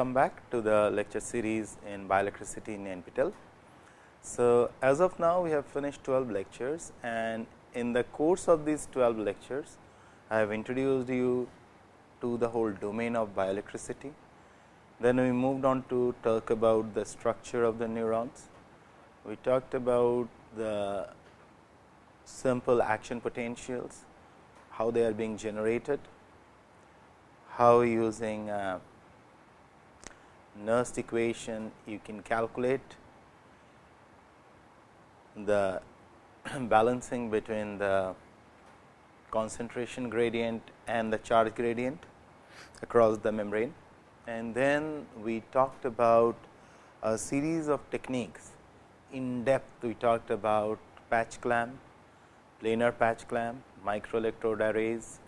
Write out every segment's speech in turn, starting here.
welcome back to the lecture series in bioelectricity in NPTEL. So, as of now we have finished 12 lectures and in the course of these 12 lectures, I have introduced you to the whole domain of bioelectricity. Then we moved on to talk about the structure of the neurons. We talked about the simple action potentials, how they are being generated, how using uh, Nernst equation you can calculate the balancing between the concentration gradient and the charge gradient across the membrane. And then we talked about a series of techniques in depth we talked about patch clamp, planar patch clamp, microelectrode arrays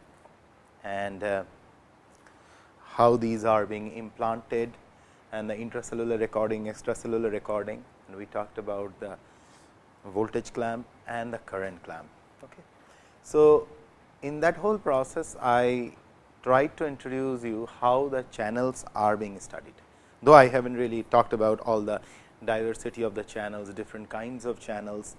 and uh, how these are being implanted and the intracellular recording, extracellular recording and we talked about the voltage clamp and the current clamp. Okay. So, in that whole process I tried to introduce you how the channels are being studied, though I have not really talked about all the diversity of the channels, different kinds of channels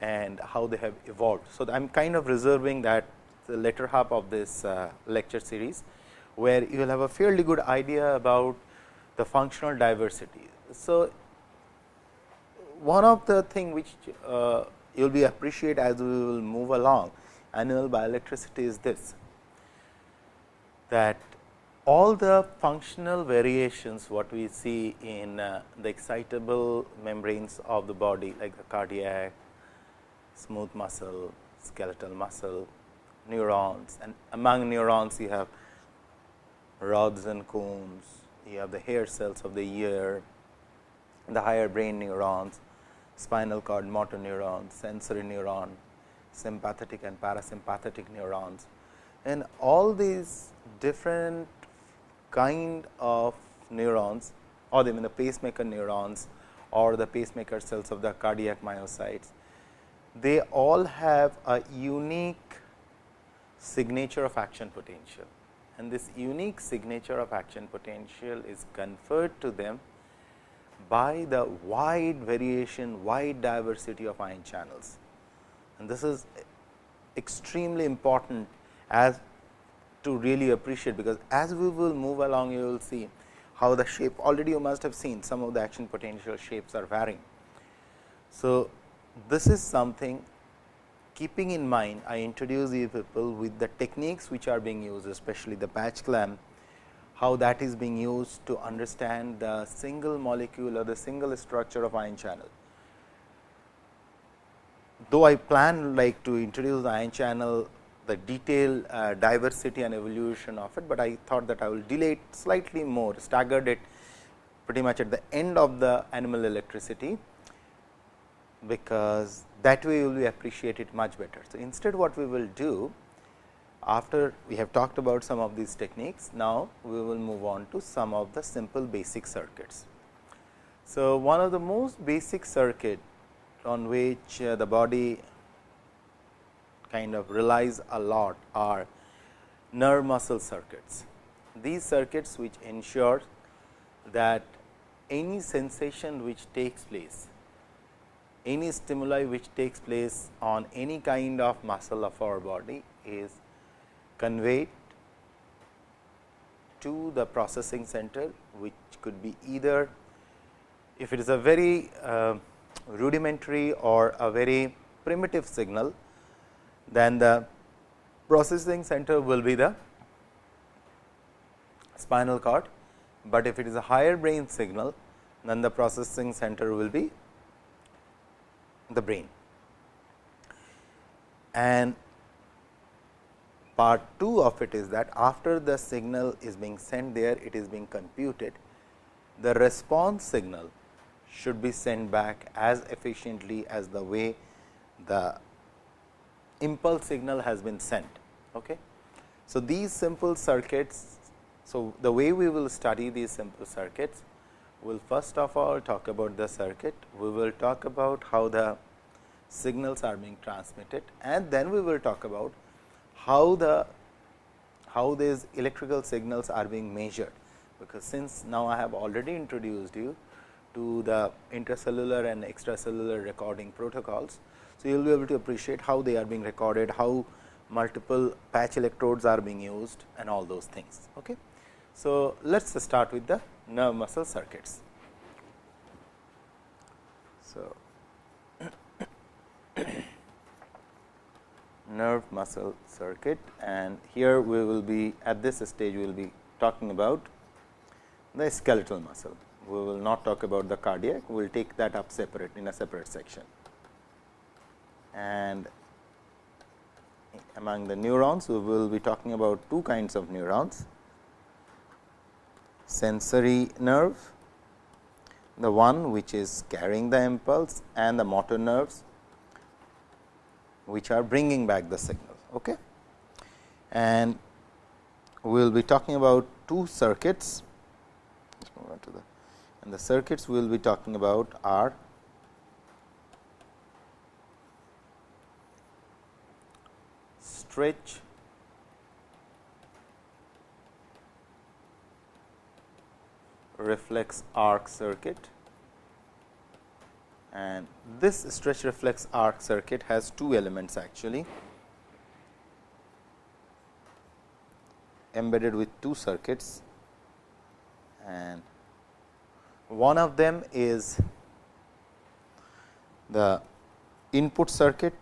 and how they have evolved. So, I am kind of reserving that the later half of this uh, lecture series, where you will have a fairly good idea about the functional diversity. So, one of the thing which uh, you will be appreciate as we will move along annual bioelectricity is this, that all the functional variations what we see in uh, the excitable membranes of the body like the cardiac, smooth muscle, skeletal muscle, neurons and among neurons you have rods and cones, you have the hair cells of the ear, the higher brain neurons, spinal cord motor neurons, sensory neuron, sympathetic and parasympathetic neurons. And all these different kind of neurons or even the pacemaker neurons or the pacemaker cells of the cardiac myocytes, they all have a unique signature of action potential and this unique signature of action potential is conferred to them by the wide variation, wide diversity of ion channels. And this is extremely important as to really appreciate, because as we will move along you will see how the shape already you must have seen some of the action potential shapes are varying. So, this is something keeping in mind I introduce you people with the techniques which are being used especially the patch clamp, how that is being used to understand the single molecule or the single structure of ion channel. Though I plan like to introduce the ion channel the detailed uh, diversity and evolution of it, but I thought that I will delay it slightly more staggered it pretty much at the end of the animal electricity, because that way you will appreciate it much better. So, instead what we will do after we have talked about some of these techniques, now we will move on to some of the simple basic circuits. So, one of the most basic circuit on which uh, the body kind of relies a lot are nerve muscle circuits. These circuits which ensure that any sensation which takes place any stimuli which takes place on any kind of muscle of our body is conveyed to the processing center, which could be either if it is a very uh, rudimentary or a very primitive signal, then the processing center will be the spinal cord, but if it is a higher brain signal, then the processing center will be the brain. And part 2 of it is that after the signal is being sent there, it is being computed. The response signal should be sent back as efficiently as the way the impulse signal has been sent. Okay. So, these simple circuits, so the way we will study these simple circuits we will first of all talk about the circuit, we will talk about how the signals are being transmitted and then we will talk about how the how these electrical signals are being measured. because since now I have already introduced you to the intracellular and extracellular recording protocols. So, you will be able to appreciate how they are being recorded, how multiple patch electrodes are being used and all those things. Okay. So, let us start with the nerve muscle circuits. So, nerve muscle circuit and here we will be at this stage we will be talking about the skeletal muscle. We will not talk about the cardiac, we will take that up separate in a separate section. And among the neurons, we will be talking about two kinds of neurons, sensory nerve, the one which is carrying the impulse and the motor nerves, which are bringing back the signal. Okay? And we will be talking about two circuits and the circuits we will be talking about are stretch reflex arc circuit. And this stretch reflex arc circuit has two elements actually. Embedded with two circuits. And one of them is the input circuit.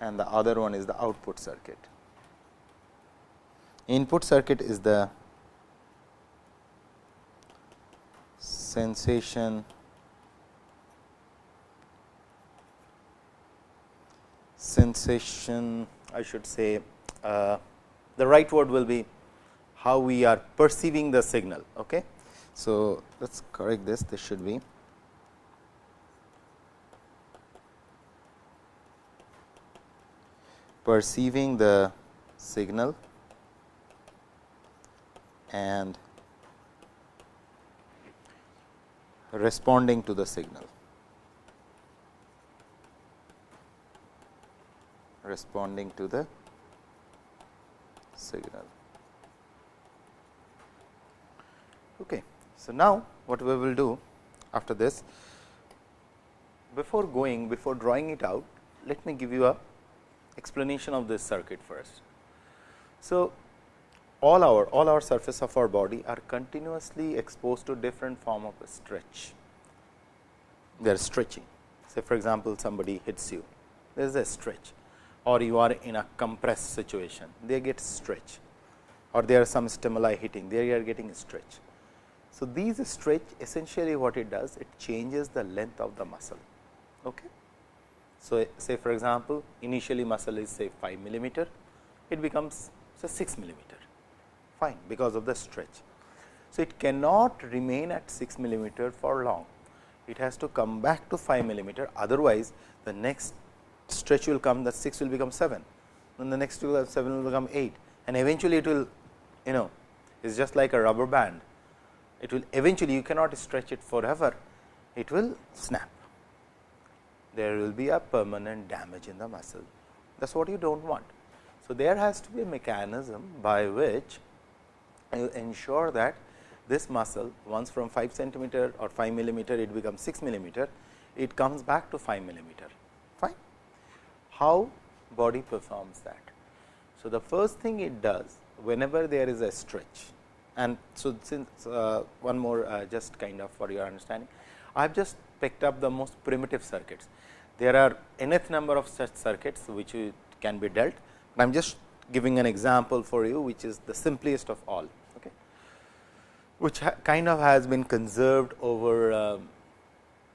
And the other one is the output circuit. Input circuit is the sensation sensation I should say uh, the right word will be how we are perceiving the signal. Okay. So, let us correct this this should be perceiving the signal and responding to the signal. responding to the signal. Okay. So, now what we will do after this before going before drawing it out let me give you a explanation of this circuit first. So, all our all our surface of our body are continuously exposed to different form of stretch. They are stretching. Say for example, somebody hits you, there is a stretch or you are in a compressed situation, they get stretch or there are some stimuli hitting, they are getting stretch. So, these stretch essentially what it does, it changes the length of the muscle. Okay. So, say for example, initially muscle is say 5 millimeter, it becomes say 6 millimeter, fine because of the stretch. So, it cannot remain at 6 millimeter for long, it has to come back to 5 millimeter, otherwise the next stretch will come, the 6 will become 7, then the next 7 will become 8 and eventually it will you know it is just like a rubber band it will eventually you cannot stretch it forever, it will snap. There will be a permanent damage in the muscle. That is what you do not want. So, there has to be a mechanism by which ensure that this muscle once from 5 centimeter or 5 millimeter it becomes 6 millimeter, it comes back to 5 millimeter. Fine. How body performs that? So, the first thing it does whenever there is a stretch and so, since uh, one more uh, just kind of for your understanding, I have just picked up the most primitive circuits. There are nth number of such circuits which can be dealt. but I am just giving an example for you which is the simplest of all, which kind of has been conserved over uh,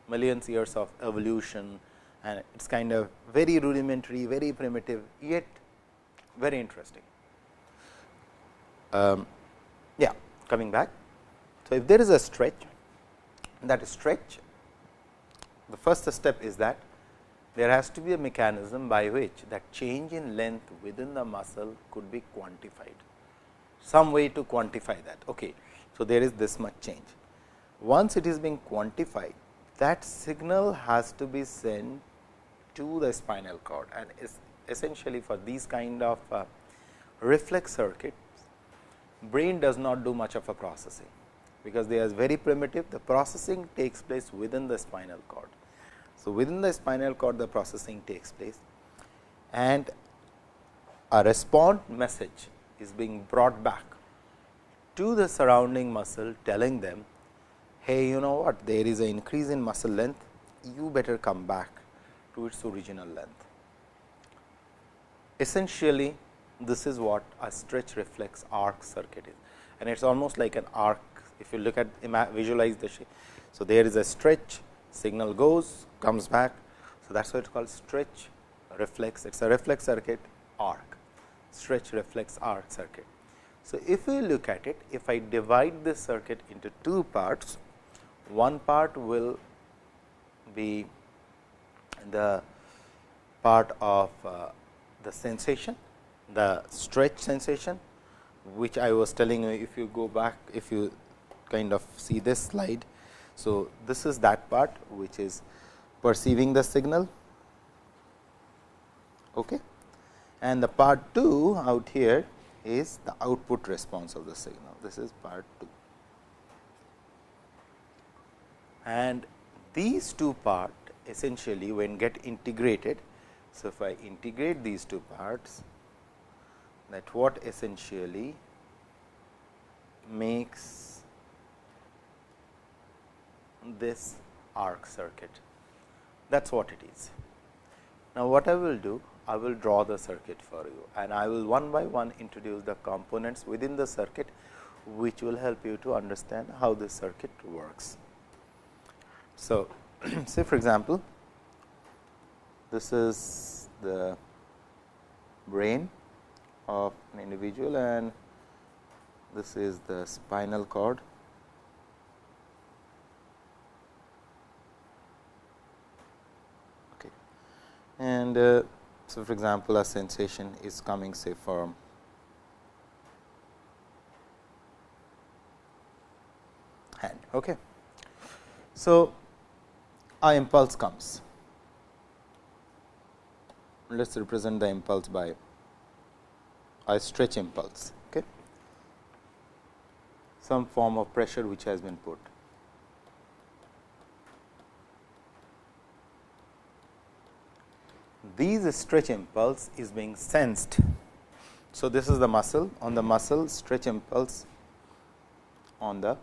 millions years of evolution and it is kind of very rudimentary, very primitive, yet very interesting. Um, yeah, coming back. So, if there is a stretch, that stretch, the first step is that there has to be a mechanism by which that change in length within the muscle could be quantified. Some way to quantify that. Okay. So, there is this much change. Once it is being quantified, that signal has to be sent to the spinal cord and is essentially for these kind of uh, reflex circuits, brain does not do much of a processing, because they are very primitive. The processing takes place within the spinal cord. So, within the spinal cord the processing takes place and a response message is being brought back to the surrounding muscle telling them, hey you know what there is an increase in muscle length, you better come back to its original length. Essentially, this is what a stretch reflex arc circuit is and it is almost like an arc if you look at visualize the shape. So, there is a stretch signal goes comes back. So, that is why it is called stretch reflex it is a reflex circuit arc stretch reflex arc circuit. So, if we look at it if I divide this circuit into two parts one part will be the part of uh, the sensation the stretch sensation which I was telling you if you go back if you kind of see this slide. So, this is that part which is perceiving the signal okay. and the part 2 out here is the output response of the signal this is part 2 and these two part essentially when get integrated. So, if I integrate these two parts that what essentially makes this arc circuit that is what it is. Now, what I will do I will draw the circuit for you and I will one by one introduce the components within the circuit which will help you to understand how this circuit works. So, say for example, this is the brain of an individual and this is the spinal cord. Okay. And uh, so, for example, a sensation is coming say from hand. Okay. So, a impulse comes. Let us represent the impulse by a stretch impulse, okay. some form of pressure which has been put. These stretch impulse is being sensed. So, this is the muscle on the muscle stretch impulse on the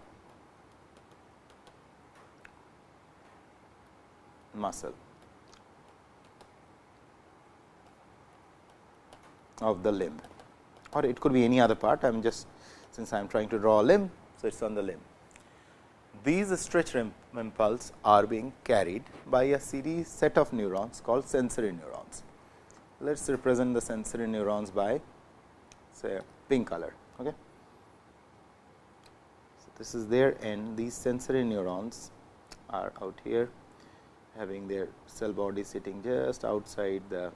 muscle of the limb or it could be any other part. I am just since I am trying to draw a limb. So, it is on the limb. These stretch impulse are being carried by a series set of neurons called sensory neurons. Let us represent the sensory neurons by say pink color. Okay. So, this is their end these sensory neurons are out here having their cell body sitting just outside the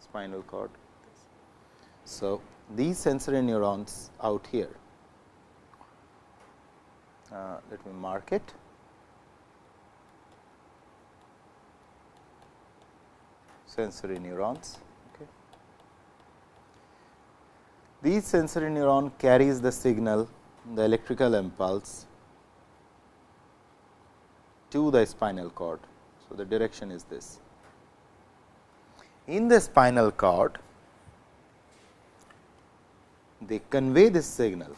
spinal cord. So, these sensory neurons out here, uh, let me mark it. sensory neurons. Okay. These sensory neuron carries the signal the electrical impulse to the spinal cord so, the direction is this. In the spinal cord, they convey this signal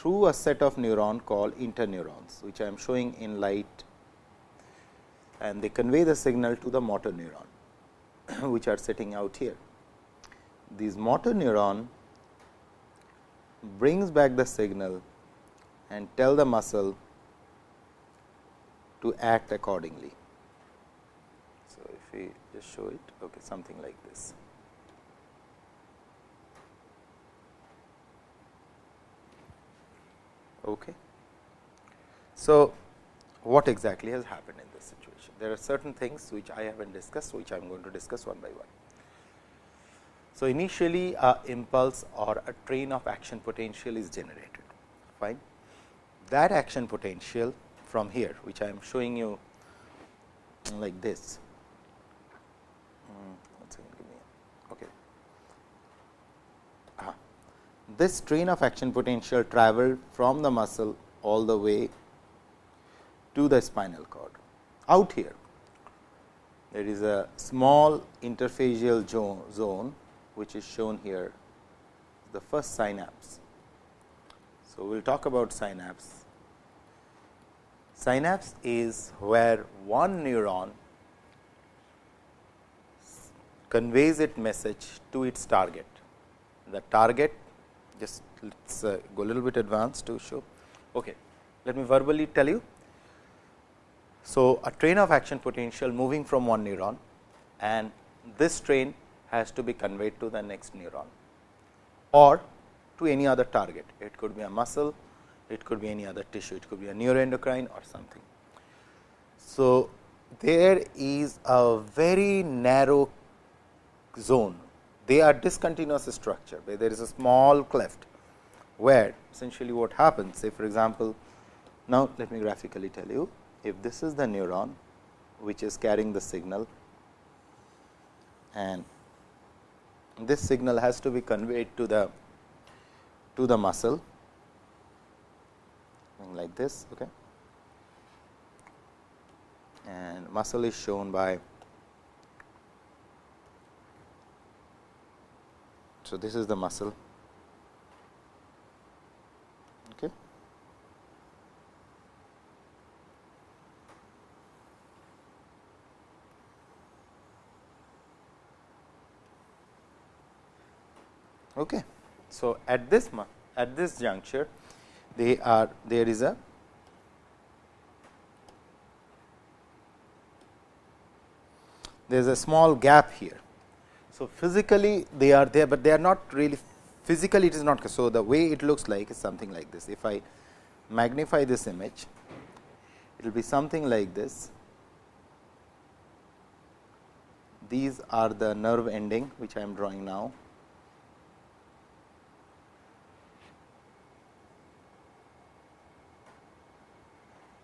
through a set of neuron called interneurons, which I am showing in light and they convey the signal to the motor neuron, which are sitting out here. These motor neuron brings back the signal and tell the muscle to act accordingly. So, if we just show it okay, something like this. Okay. So, what exactly has happened in this situation? There are certain things which I have not discussed, which I am going to discuss one by one. So, initially a impulse or a train of action potential is generated, fine. That action potential from here, which I am showing you like this. Mm, Hmm, okay. This train of action potential traveled from the muscle all the way to the spinal cord. Out here, there is a small interfacial zone, which is shown here, the first synapse. So, we will talk about synapse. Synapse is where one neuron conveys its message to its target. The target just let us uh, go a little bit advanced to show. Okay. Let me verbally tell you. So, a train of action potential moving from one neuron and this train has to be conveyed to the next neuron or to any other target. It could be a muscle, it could be any other tissue, it could be a neuroendocrine or something. So, there is a very narrow zone, they are discontinuous structure, where there is a small cleft, where essentially what happens, say for example, now let me graphically tell you, if this is the neuron which is carrying the signal and this signal has to be conveyed to the to the muscle like this okay? And muscle is shown by so this is the muscle. Okay. Okay. So at this at this juncture they are there is a there is a small gap here. So, physically they are there, but they are not really physically it is not. So, the way it looks like is something like this. If I magnify this image, it will be something like this. These are the nerve ending which I am drawing now.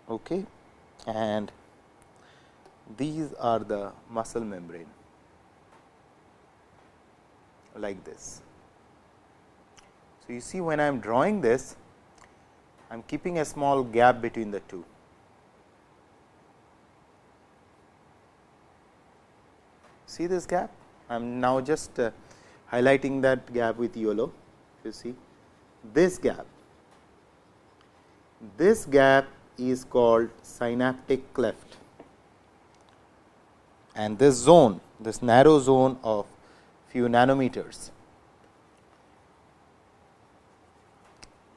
okay and these are the muscle membrane like this. So, you see when I am drawing this, I am keeping a small gap between the two. See this gap? I am now just uh, highlighting that gap with yellow. You see this gap. This gap is called synaptic cleft and this zone this narrow zone of few nanometers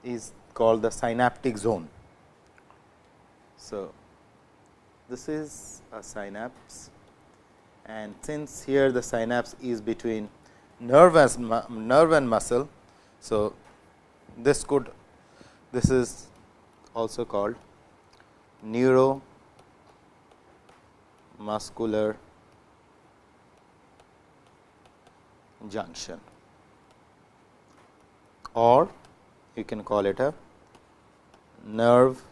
is called the synaptic zone. So, this is a synapse and since here the synapse is between nerve and, nerve and muscle. So, this could this is also called neuromuscular junction or you can call it a nerve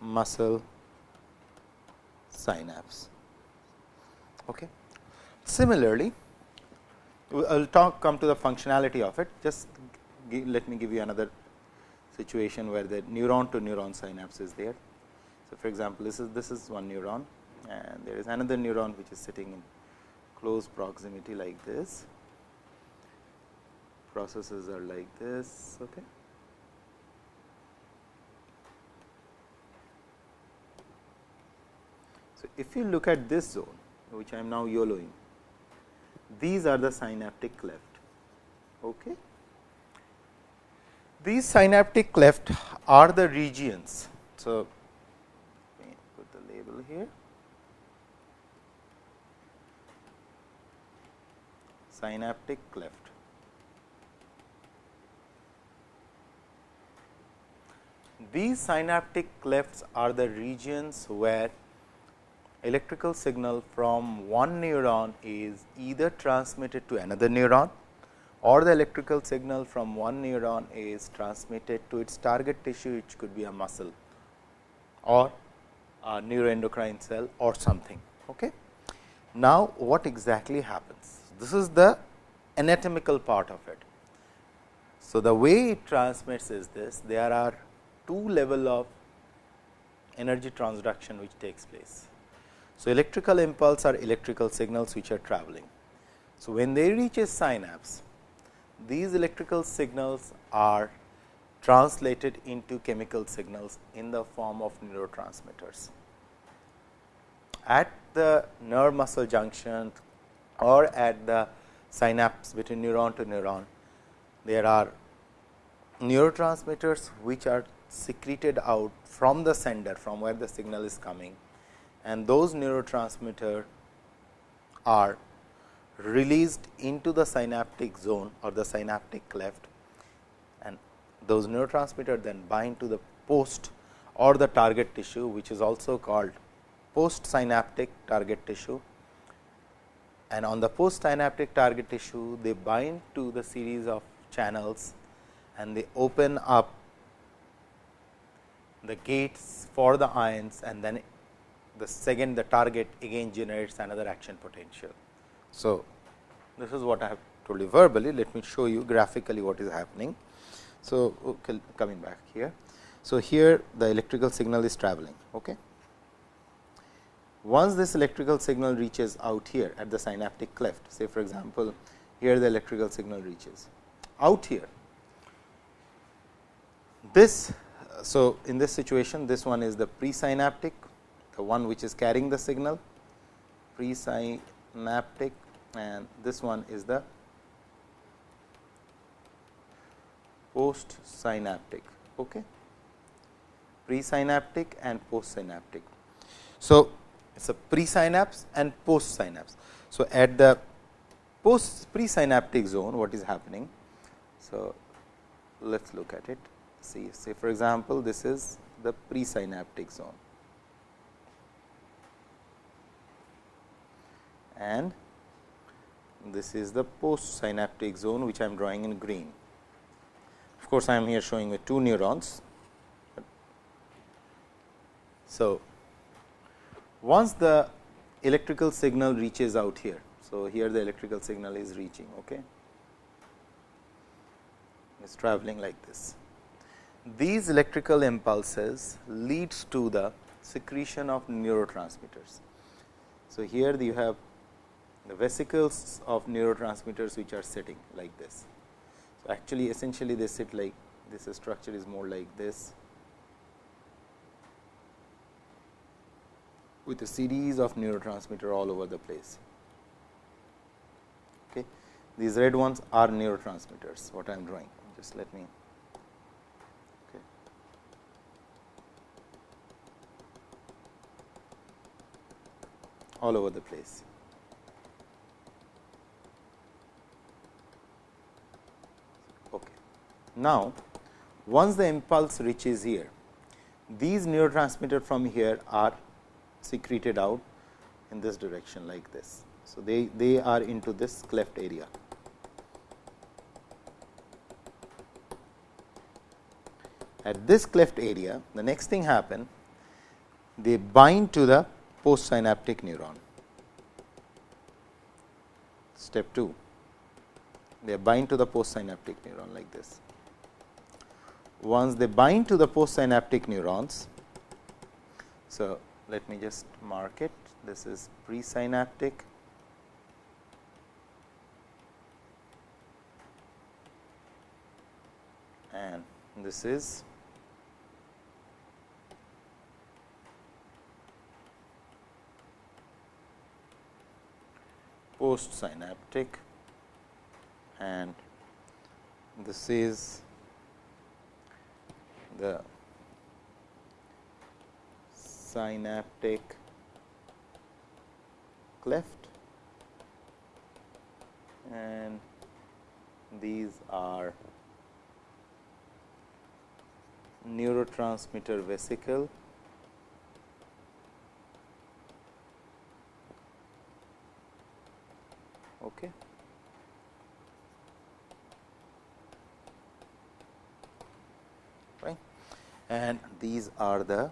muscle synapse. Okay. Similarly, I will talk come to the functionality of it. Just give, let me give you another situation where the neuron to neuron synapse is there. So, for example, this is this is one neuron and there is another neuron which is sitting in close proximity like this. Processes are like this. Okay. So, if you look at this zone which I am now yellowing, these are the synaptic cleft. Okay. These synaptic cleft are the regions. So, put the label here. Synaptic cleft. These synaptic clefts are the regions where electrical signal from one neuron is either transmitted to another neuron or the electrical signal from one neuron is transmitted to its target tissue which could be a muscle or a neuroendocrine cell or something. Okay. Now, what exactly happens? This is the anatomical part of it. So, the way it transmits is this there are two level of energy transduction which takes place. So, electrical impulse are electrical signals which are traveling. So, when they reach a synapse, these electrical signals are translated into chemical signals in the form of neurotransmitters. At the nerve muscle junction or at the synapse between neuron to neuron, there are neurotransmitters which are secreted out from the sender from where the signal is coming and those neurotransmitter are released into the synaptic zone or the synaptic cleft and those neurotransmitter then bind to the post or the target tissue which is also called post synaptic target tissue and on the post synaptic target tissue they bind to the series of channels and they open up the gates for the ions and then the second the target again generates another action potential. So, this is what I have told you verbally, let me show you graphically what is happening. So, okay, coming back here. So, here the electrical signal is traveling. Okay. Once this electrical signal reaches out here at the synaptic cleft, say for example, here the electrical signal reaches out here. This, so in this situation, this one is the presynaptic, the one which is carrying the signal, presynaptic and this one is the post synaptic. Okay. Presynaptic and post synaptic. So, it is a presynapse and post synapse. So, at the post presynaptic zone what is happening. So, let us look at it see say for example, this is the presynaptic zone and this is the post synaptic zone which I am drawing in green. Of course, I am here showing with two neurons. So, once the electrical signal reaches out here. So, here the electrical signal is reaching. Okay. It is traveling like this. These electrical impulses leads to the secretion of neurotransmitters. So, here you have the vesicles of neurotransmitters which are sitting like this. So, actually essentially they sit like this structure is more like this with a series of neurotransmitter all over the place. Okay. These red ones are neurotransmitters what I am drawing just let me okay. all over the place. Okay. Now, once the impulse reaches here, these neurotransmitter from here are secreted out in this direction like this. So, they, they are into this cleft area. At this cleft area, the next thing happen, they bind to the postsynaptic neuron. Step 2, they bind to the postsynaptic neuron like this once they bind to the postsynaptic neurons. So, let me just mark it. This is presynaptic. And this is postsynaptic. And this is the synaptic cleft. And these are neurotransmitter vesicle. Okay. Right and these are the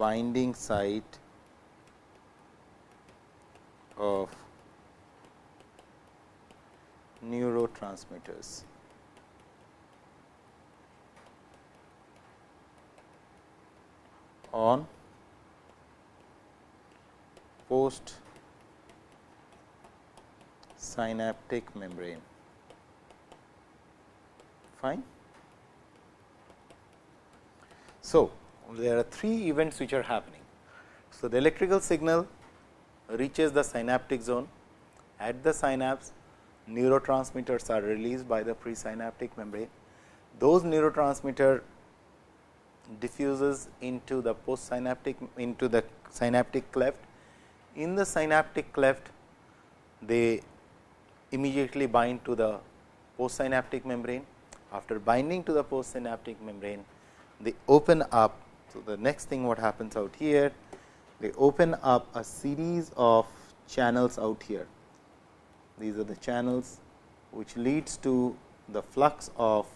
binding site of neurotransmitters. on post synaptic membrane. Fine. So, there are three events which are happening. So, the electrical signal reaches the synaptic zone. At the synapse, neurotransmitters are released by the presynaptic membrane. Those neurotransmitter diffuses into the postsynaptic into the synaptic cleft. In the synaptic cleft, they immediately bind to the postsynaptic membrane. After binding to the postsynaptic membrane, they open up. So, the next thing what happens out here, they open up a series of channels out here. These are the channels which leads to the flux of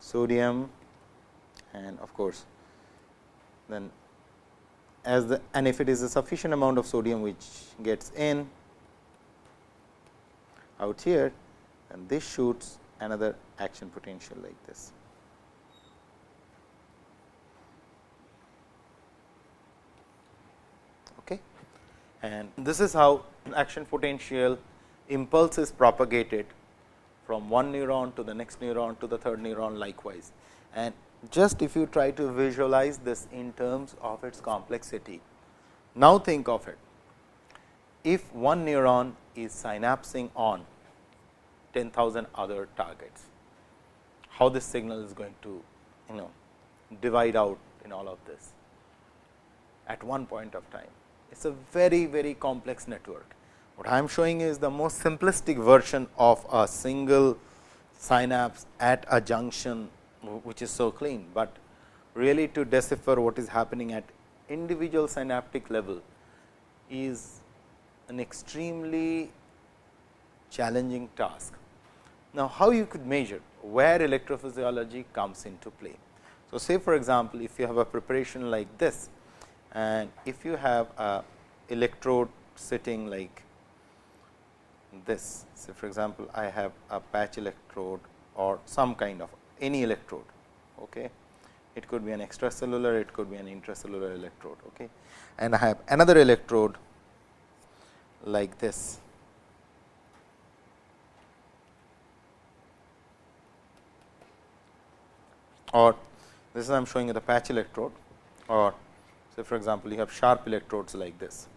sodium and of course, then as the and if it is a sufficient amount of sodium which gets in out here and this shoots another action potential like this. Okay. And this is how action potential impulse is propagated from one neuron to the next neuron to the third neuron likewise. And just if you try to visualize this in terms of its complexity. Now, think of it. If one neuron is synapsing on 10,000 other targets, how this signal is going to you know divide out in all of this at one point of time. It is a very, very complex network. What I am showing is the most simplistic version of a single synapse at a junction which is so clean, but really to decipher what is happening at individual synaptic level is an extremely challenging task. Now, how you could measure where electrophysiology comes into play. So, say for example, if you have a preparation like this and if you have a electrode sitting like this. So, for example, I have a patch electrode or some kind of any electrode. Okay. It could be an extracellular, it could be an intracellular electrode. Okay. And I have another electrode like this. Or this is I am showing you the patch electrode or say for example, you have sharp electrodes like this.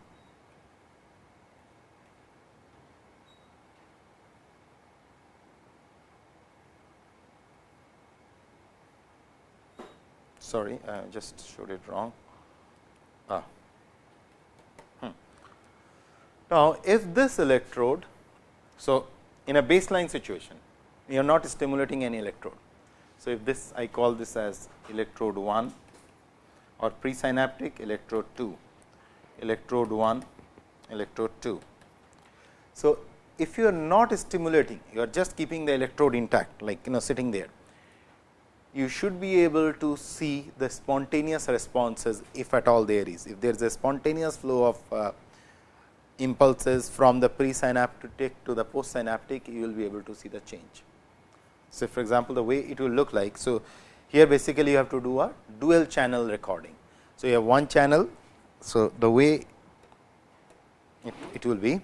sorry, I just showed it wrong. Ah. Hmm. Now, if this electrode, so in a baseline situation, you are not stimulating any electrode. So, if this I call this as electrode 1 or presynaptic electrode 2, electrode 1, electrode 2. So, if you are not stimulating, you are just keeping the electrode intact like you know sitting there you should be able to see the spontaneous responses if at all there is. If there is a spontaneous flow of uh, impulses from the presynaptic to the postsynaptic, you will be able to see the change. So, for example, the way it will look like. So, here basically you have to do a dual channel recording. So, you have one channel. So, the way it, it will be,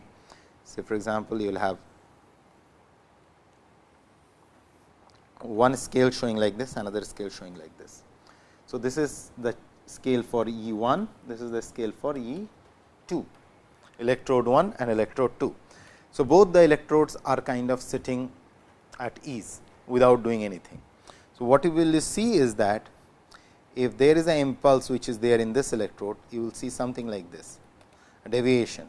so for example, you will have one scale showing like this, another scale showing like this. So, this is the scale for E 1, this is the scale for E 2, electrode 1 and electrode 2. So, both the electrodes are kind of sitting at ease without doing anything. So, what you will see is that if there is an impulse which is there in this electrode, you will see something like this, a deviation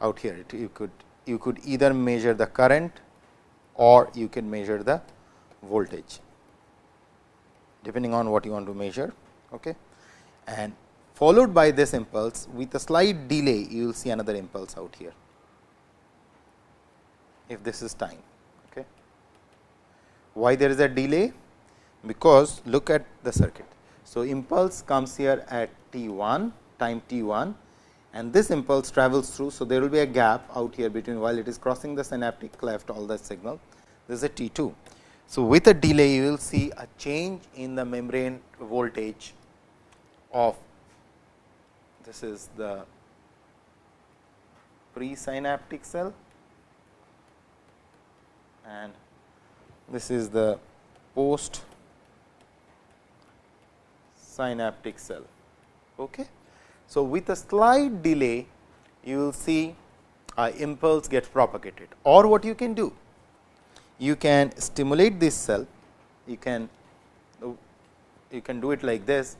out here. You could you could either measure the current or you can measure the voltage depending on what you want to measure. Okay. And followed by this impulse with a slight delay you will see another impulse out here if this is time. Why there is a delay? Because look at the circuit. So, impulse comes here at t 1 time t 1 and this impulse travels through. So, there will be a gap out here between while it is crossing the synaptic cleft all the signal this is a t 2. So, with a delay you will see a change in the membrane voltage of this is the presynaptic cell and this is the post synaptic cell. Okay. So, with a slight delay you will see a impulse get propagated. Or what you can do you can stimulate this cell. You can you can do it like this.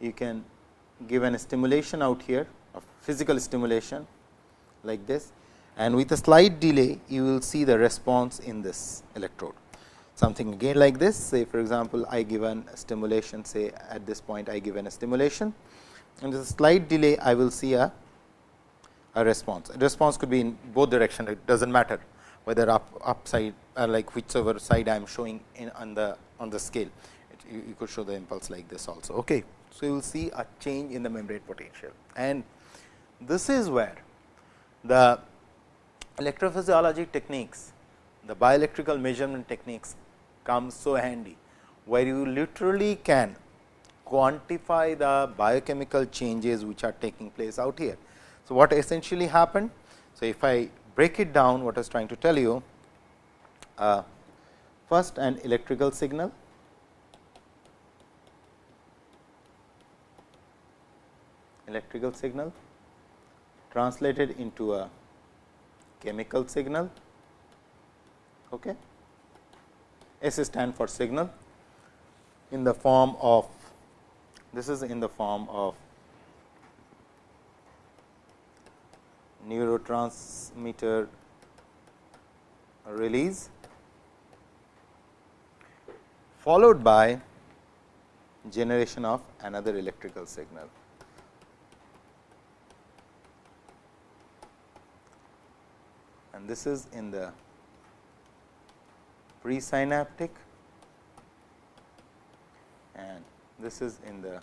You can give an stimulation out here of physical stimulation like this. And with a slight delay you will see the response in this electrode something again like this say for example I give an stimulation say at this point I give an a stimulation and with a slight delay I will see a, a response. A response could be in both direction it does not matter whether up upside or uh, like whichever side I am showing in on the on the scale it, you, you, could show the impulse like this also. Okay. So, you will see a change in the membrane potential and this is where the electrophysiology techniques the bioelectrical measurement techniques come so handy where you literally can quantify the biochemical changes which are taking place out here. So, what essentially happened? So, if I break it down what I was trying to tell you, uh, first an electrical signal, electrical signal translated into a chemical signal. Okay. S stand for signal in the form of this is in the form of neurotransmitter release followed by generation of another electrical signal. And this is in the presynaptic and this is in the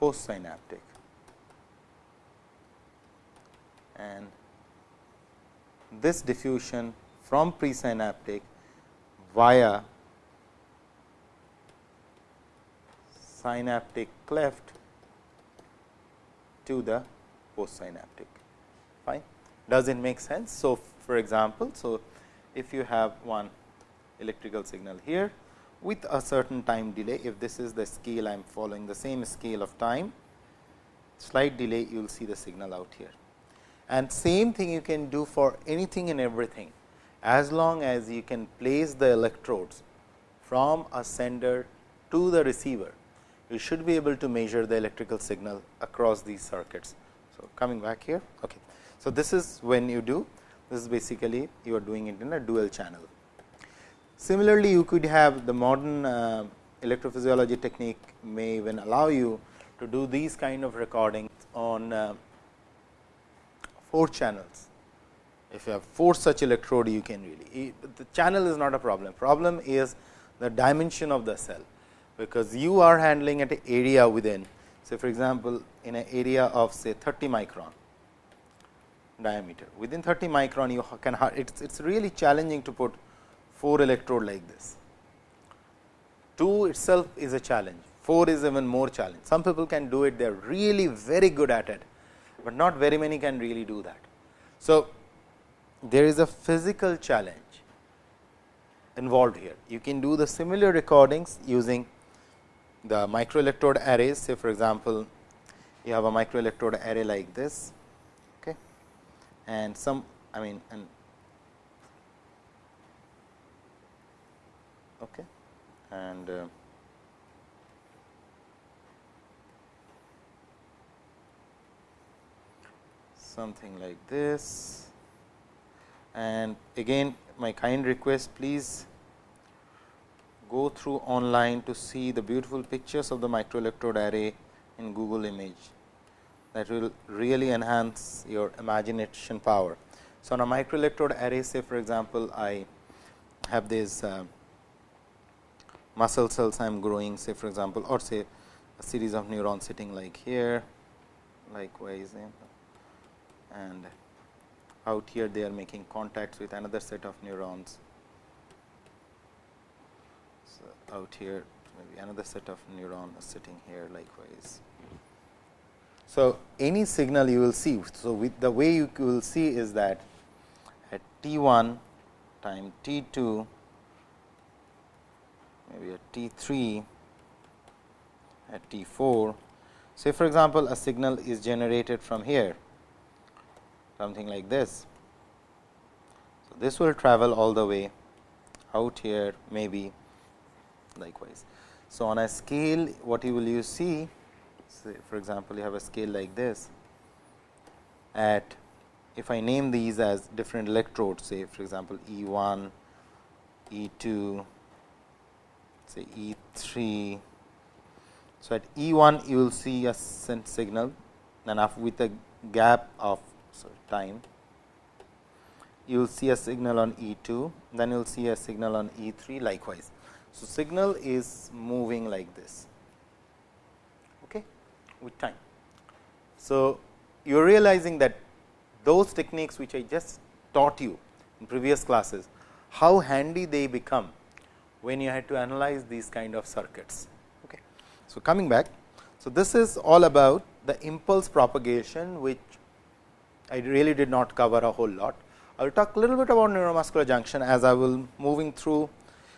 postsynaptic and this diffusion from presynaptic via synaptic cleft to the postsynaptic. Fine. Does it make sense? So, for example, so if you have one electrical signal here with a certain time delay, if this is the scale I am following the same scale of time, slight delay you will see the signal out here. And same thing you can do for anything and everything, as long as you can place the electrodes from a sender to the receiver, you should be able to measure the electrical signal across these circuits. So, coming back here. Okay. So, this is when you do, this is basically you are doing it in a dual channel. Similarly, you could have the modern uh, electrophysiology technique may even allow you to do these kind of recordings on uh, 4 channels. If you have 4 such electrode, you can really the channel is not a problem. Problem is the dimension of the cell, because you are handling at an area within. Say for example, in an area of say 30 micron diameter. Within 30 micron, you can it's it's really challenging to put 4 electrode like this. 2 itself is a challenge, 4 is even more challenge. Some people can do it, they are really very good at it, but not very many can really do that. So, there is a physical challenge involved here. You can do the similar recordings using the microelectrode arrays. Say for example, you have a microelectrode array like this and some I mean and okay, and uh, something like this. And again my kind request please go through online to see the beautiful pictures of the microelectrode array in Google image that will really enhance your imagination power. So, on a microelectrode array say for example, I have these uh, muscle cells I am growing say for example, or say a series of neurons sitting like here likewise and out here they are making contacts with another set of neurons. So, out here maybe another set of neurons sitting here likewise. So, any signal you will see. So, with the way you will see is that at t 1 time t 2 maybe at t 3 at t 4. Say for example, a signal is generated from here something like this. So, this will travel all the way out here maybe likewise. So, on a scale what you will you see say for example, you have a scale like this at if I name these as different electrodes say for example, E 1, E 2, say E 3. So, at E 1 you will see a signal and with a gap of sorry, time you will see a signal on E 2, then you will see a signal on E 3 likewise. So, signal is moving like this with time. So, you are realizing that those techniques which I just taught you in previous classes, how handy they become when you had to analyze these kind of circuits. Okay. So, coming back, so this is all about the impulse propagation, which I really did not cover a whole lot. I will talk a little bit about neuromuscular junction as I will moving through.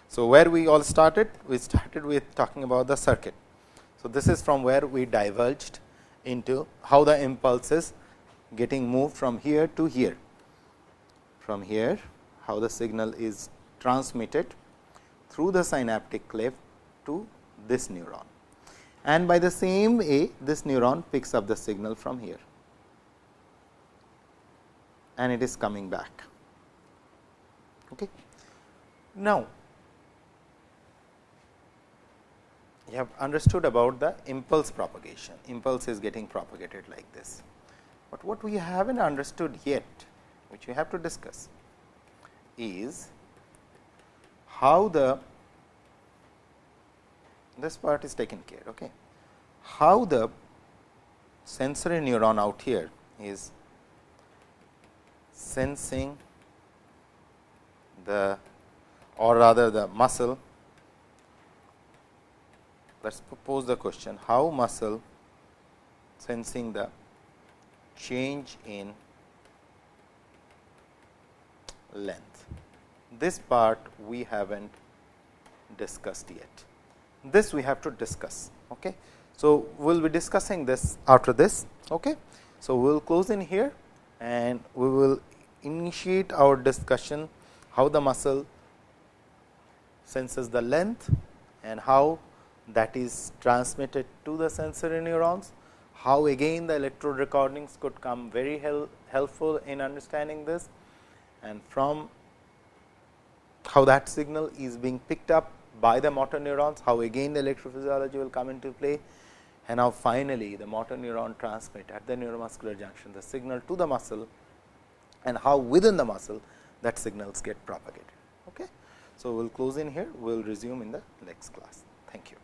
So, where we all started? We started with talking about the circuit. So, this is from where we diverged into how the impulse is getting moved from here to here. From here, how the signal is transmitted through the synaptic cleft to this neuron. And by the same way, this neuron picks up the signal from here and it is coming back. Okay. Now, you have understood about the impulse propagation, impulse is getting propagated like this. But what we haven't understood yet, which we have to discuss, is how the this part is taken care. Okay. How the sensory neuron out here is sensing the or rather the muscle. Let us pose the question how muscle sensing the change in length. This part we have not discussed yet. This we have to discuss. Okay. So, we will be discussing this after this. Okay. So, we will close in here and we will initiate our discussion how the muscle senses the length and how that is transmitted to the sensory neurons, how again the electrode recordings could come very help, helpful in understanding this and from how that signal is being picked up by the motor neurons, how again the electrophysiology will come into play and how finally, the motor neuron transmit at the neuromuscular junction the signal to the muscle and how within the muscle that signals get propagated. Okay. So, we will close in here, we will resume in the next class. Thank you.